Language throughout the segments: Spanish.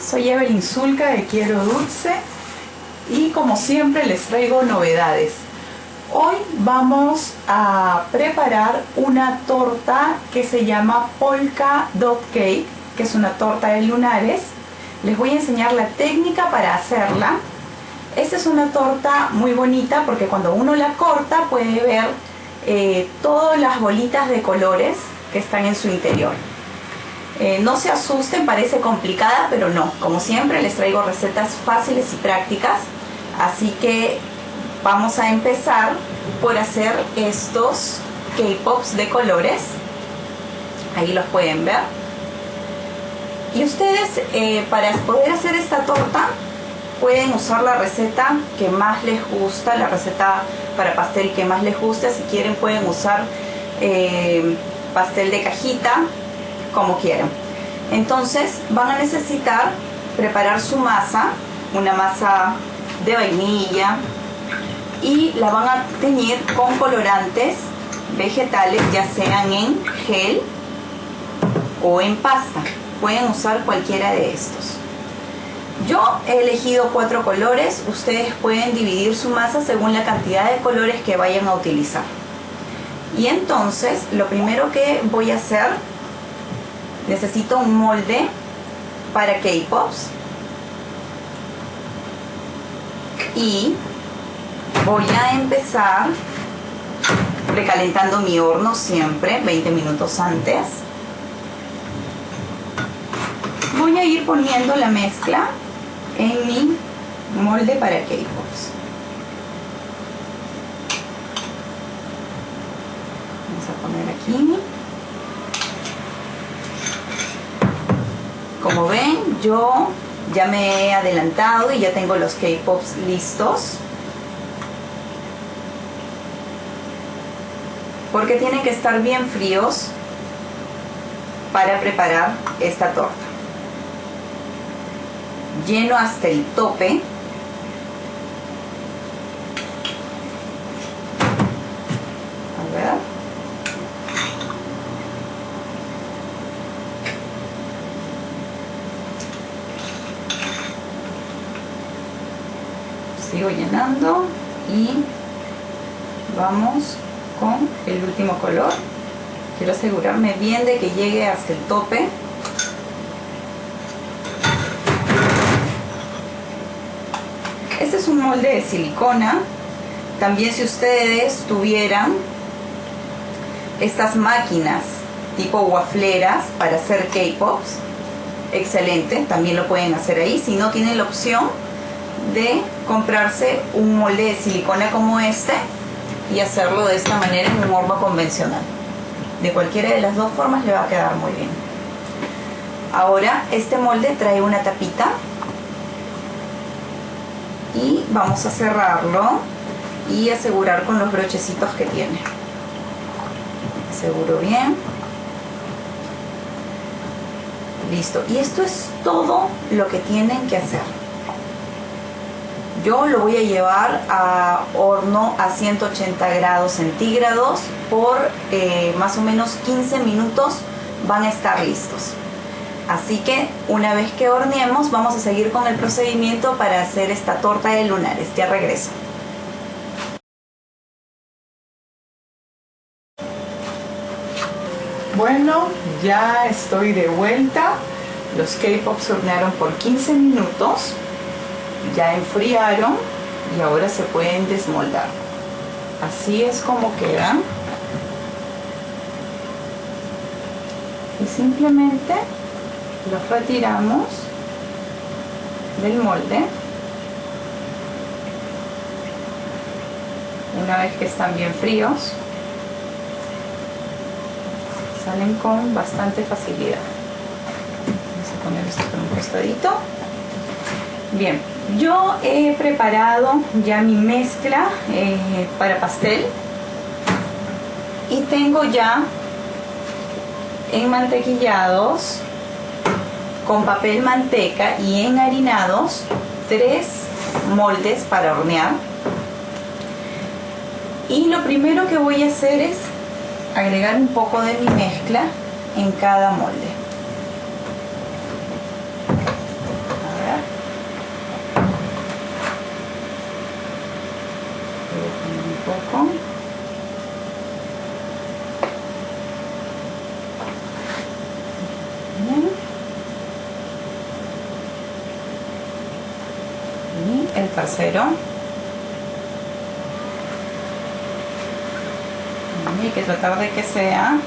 soy Evelyn Zulca de Quiero Dulce y como siempre les traigo novedades. Hoy vamos a preparar una torta que se llama Polka Dot Cake, que es una torta de lunares. Les voy a enseñar la técnica para hacerla. Esta es una torta muy bonita porque cuando uno la corta puede ver eh, todas las bolitas de colores que están en su interior. Eh, no se asusten, parece complicada, pero no. Como siempre les traigo recetas fáciles y prácticas. Así que vamos a empezar por hacer estos K-Pops de colores. Ahí los pueden ver. Y ustedes eh, para poder hacer esta torta pueden usar la receta que más les gusta, la receta para pastel que más les gusta. Si quieren pueden usar eh, pastel de cajita, como quieran. Entonces van a necesitar preparar su masa, una masa de vainilla y la van a teñir con colorantes vegetales, ya sean en gel o en pasta. Pueden usar cualquiera de estos. Yo he elegido cuatro colores, ustedes pueden dividir su masa según la cantidad de colores que vayan a utilizar. Y entonces lo primero que voy a hacer necesito un molde para K-Pops. Y voy a empezar recalentando mi horno siempre 20 minutos antes. Voy a ir poniendo la mezcla en mi molde para K-Pops vamos a poner aquí Como ven, yo ya me he adelantado y ya tengo los K-Pops listos. Porque tienen que estar bien fríos para preparar esta torta. Lleno hasta el tope sigo llenando y vamos con el último color. Quiero asegurarme bien de que llegue hasta el tope. Este es un molde de silicona. También si ustedes tuvieran estas máquinas tipo wafleras para hacer K-Pops excelente, también lo pueden hacer ahí. Si no tienen la opción de comprarse un molde de silicona como este y hacerlo de esta manera en un horno convencional. De cualquiera de las dos formas le va a quedar muy bien. Ahora este molde trae una tapita y vamos a cerrarlo y asegurar con los brochecitos que tiene. Aseguro bien. Listo. Y esto es todo lo que tienen que hacer. Yo lo voy a llevar a horno a 180 grados centígrados por eh, más o menos 15 minutos van a estar listos. Así que una vez que horneemos vamos a seguir con el procedimiento para hacer esta torta de lunares. Ya regreso. Bueno, ya estoy de vuelta. Los K-Pops hornearon por 15 minutos ya enfriaron y ahora se pueden desmoldar. Así es como quedan. Y simplemente los retiramos del molde. Una vez que están bien fríos salen con bastante facilidad. Vamos a poner esto por un costadito bien yo he preparado ya mi mezcla eh, para pastel. Y tengo ya enmantequillados con papel manteca y enharinados tres moldes para hornear. Y lo primero que voy a hacer es agregar un poco de mi mezcla en cada molde poco. Bien. Y el tercero. Y hay que tratar de que sea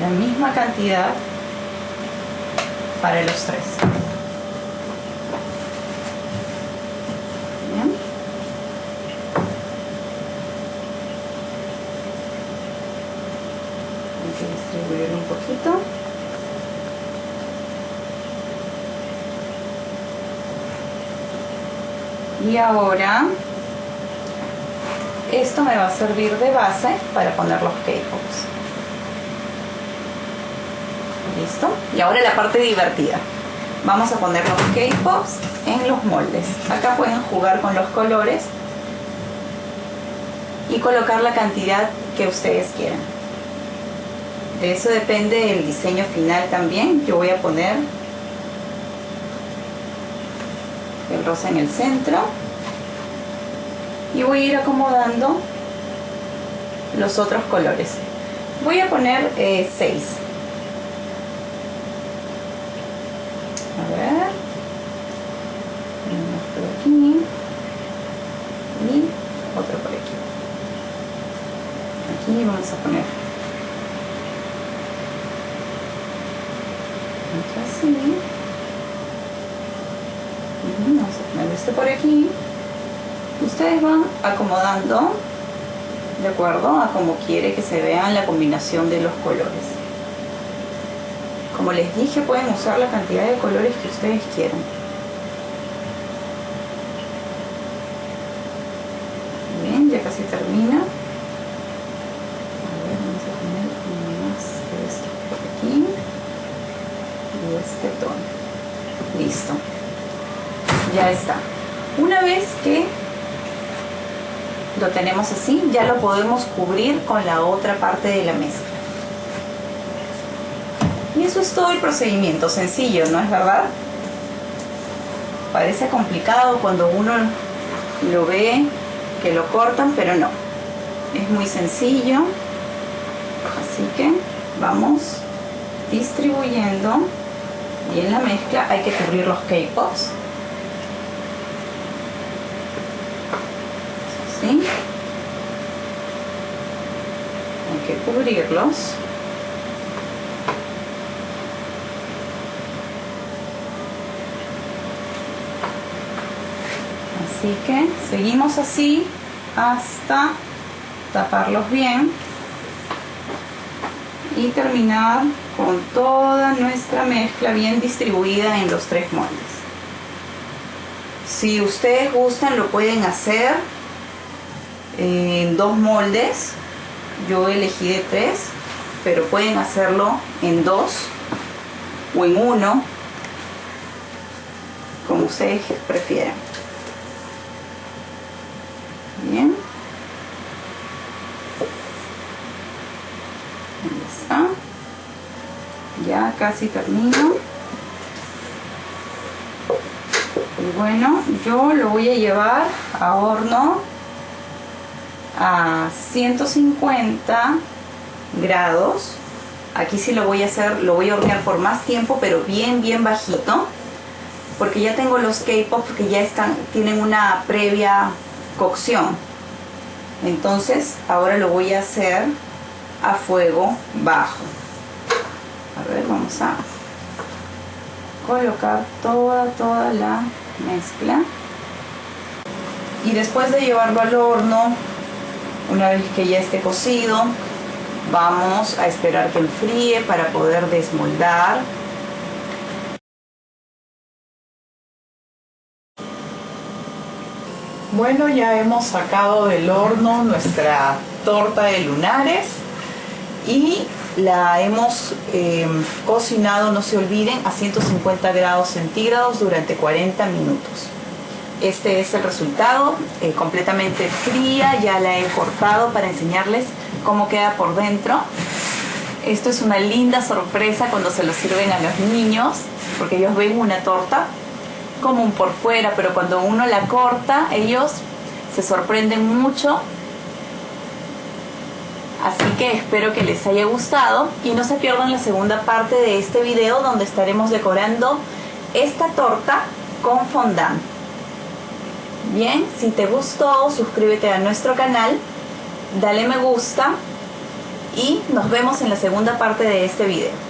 la misma cantidad para los tres. Bien. Hay distribuir un poquito. Y ahora esto me va a servir de base para poner los K-Pops. ¿Listo? Y ahora la parte divertida. Vamos a poner los K-Pops en los moldes. Acá pueden jugar con los colores y colocar la cantidad que ustedes quieran. De eso depende el diseño final también. Yo voy a poner el rosa en el centro y voy a ir acomodando los otros colores. Voy a poner 6. Eh, a ver. Uno por aquí. Y otro por aquí. Aquí vamos a poner. Otro así. Vamos a poner este por aquí. Ustedes van acomodando de acuerdo a como quiere que se vea la combinación de los colores. Como les dije pueden usar la cantidad de colores que ustedes quieran. Bien ya casi termina. A ver vamos a poner más de esto por aquí y este tono. Listo. Ya está una vez que lo tenemos así, ya lo podemos cubrir con la otra parte de la mezcla. Y eso es todo el procedimiento, sencillo, ¿no es verdad? Parece complicado cuando uno lo ve que lo cortan, pero no. Es muy sencillo. Así que vamos distribuyendo y en la mezcla hay que cubrir los K-Pops Hay que cubrirlos. Así que seguimos así hasta taparlos bien y terminar con toda nuestra mezcla bien distribuida en los tres moldes. Si ustedes gustan lo pueden hacer en dos moldes. Yo elegí de tres, pero pueden hacerlo en dos o en uno, como ustedes prefieran. Bien. Ahí está. Ya casi termino. Y bueno, yo lo voy a llevar a horno a 150 grados. Aquí sí lo voy a hacer lo voy a hornear por más tiempo pero bien bien bajito porque ya tengo los K-pop que ya están tienen una previa cocción. Entonces ahora lo voy a hacer a fuego bajo. A ver vamos a colocar toda toda la mezcla. Y después de llevarlo al horno una vez que ya esté cocido, vamos a esperar que enfríe para poder desmoldar. Bueno, ya hemos sacado del horno nuestra torta de lunares y la hemos eh, cocinado, no se olviden, a 150 grados centígrados durante 40 minutos. Este es el resultado, eh, completamente fría, ya la he cortado para enseñarles cómo queda por dentro. Esto es una linda sorpresa cuando se lo sirven a los niños, porque ellos ven una torta como un por fuera, pero cuando uno la corta, ellos se sorprenden mucho Así que espero que les haya gustado y no se pierdan la segunda parte de este video donde estaremos decorando esta torta con fondant. Bien, si te gustó, suscríbete a nuestro canal, dale me gusta y nos vemos en la segunda parte de este video.